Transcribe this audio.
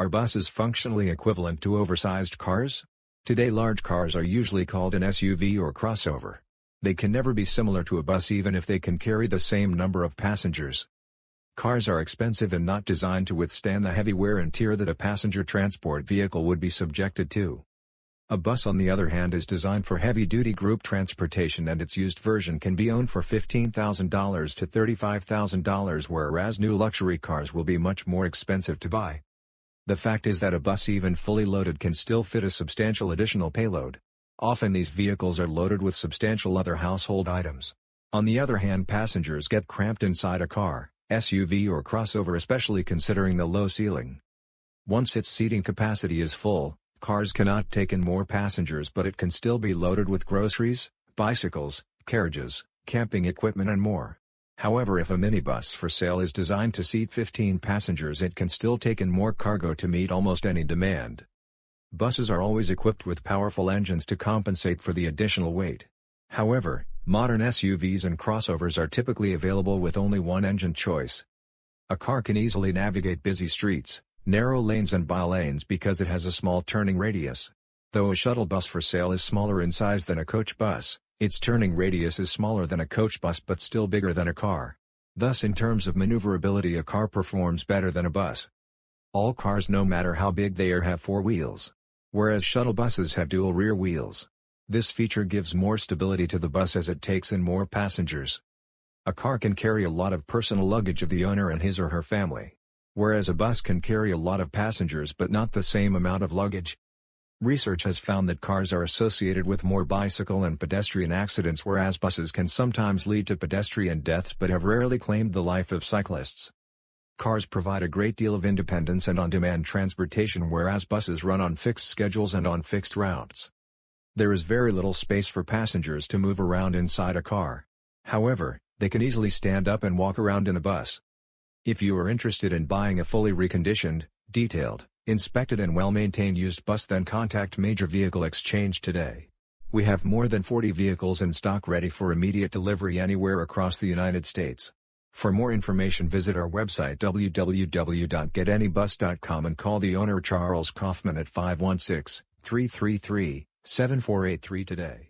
Are buses functionally equivalent to oversized cars? Today large cars are usually called an SUV or crossover. They can never be similar to a bus even if they can carry the same number of passengers. Cars are expensive and not designed to withstand the heavy wear and tear that a passenger transport vehicle would be subjected to. A bus on the other hand is designed for heavy-duty group transportation and its used version can be owned for $15,000 to $35,000 whereas new luxury cars will be much more expensive to buy. The fact is that a bus even fully loaded can still fit a substantial additional payload. Often these vehicles are loaded with substantial other household items. On the other hand passengers get cramped inside a car, SUV or crossover especially considering the low ceiling. Once its seating capacity is full, Cars cannot take in more passengers but it can still be loaded with groceries, bicycles, carriages, camping equipment and more. However if a minibus for sale is designed to seat 15 passengers it can still take in more cargo to meet almost any demand. Buses are always equipped with powerful engines to compensate for the additional weight. However, modern SUVs and crossovers are typically available with only one engine choice. A car can easily navigate busy streets, narrow lanes and by lanes because it has a small turning radius. Though a shuttle bus for sale is smaller in size than a coach bus, its turning radius is smaller than a coach bus but still bigger than a car. Thus in terms of maneuverability a car performs better than a bus. All cars no matter how big they are have four wheels. Whereas shuttle buses have dual rear wheels. This feature gives more stability to the bus as it takes in more passengers. A car can carry a lot of personal luggage of the owner and his or her family whereas a bus can carry a lot of passengers but not the same amount of luggage. Research has found that cars are associated with more bicycle and pedestrian accidents whereas buses can sometimes lead to pedestrian deaths but have rarely claimed the life of cyclists. Cars provide a great deal of independence and on-demand transportation whereas buses run on fixed schedules and on fixed routes. There is very little space for passengers to move around inside a car. However, they can easily stand up and walk around in a bus. If you are interested in buying a fully reconditioned, detailed, inspected and well-maintained used bus then contact Major Vehicle Exchange today. We have more than 40 vehicles in stock ready for immediate delivery anywhere across the United States. For more information visit our website www.getanybus.com and call the owner Charles Kaufman at 516-333-7483 today.